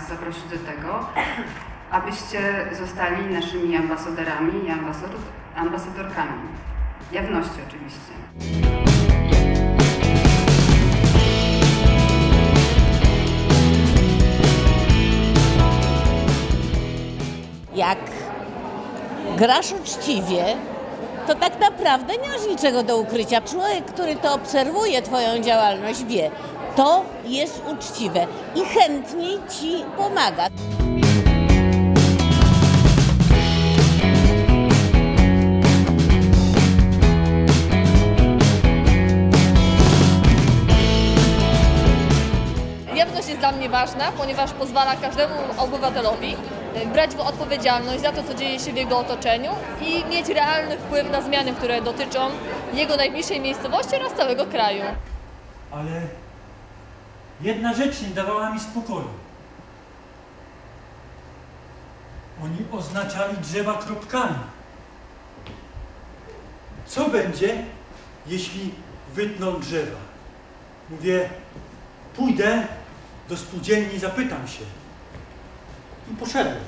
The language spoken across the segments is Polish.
zaprosić do tego, abyście zostali naszymi ambasadorami i ambasador, ambasadorkami. Jawności oczywiście. jak grasz uczciwie, to tak naprawdę nie masz niczego do ukrycia. Człowiek, który to obserwuje, Twoją działalność, wie, to jest uczciwe i chętnie Ci pomaga. Jawność jest dla mnie ważna, ponieważ pozwala każdemu obywatelowi e, brać w odpowiedzialność za to, co dzieje się w jego otoczeniu i mieć realny wpływ na zmiany, które dotyczą jego najbliższej miejscowości oraz całego kraju. Ale jedna rzecz nie dawała mi spokoju. Oni oznaczali drzewa kropkami. Co będzie, jeśli wytną drzewa? Mówię, pójdę do spółdzielni, zapytam się. I poszedłem.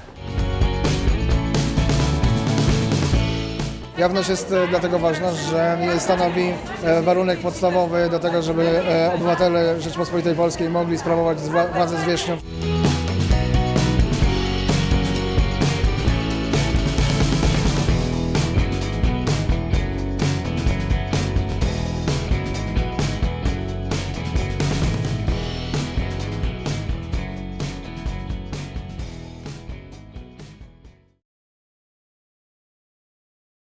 Jawność jest e, dlatego ważna, że stanowi e, warunek podstawowy do tego, żeby e, obywatele Rzeczpospolitej Polskiej mogli sprawować władzę zwierzchnią.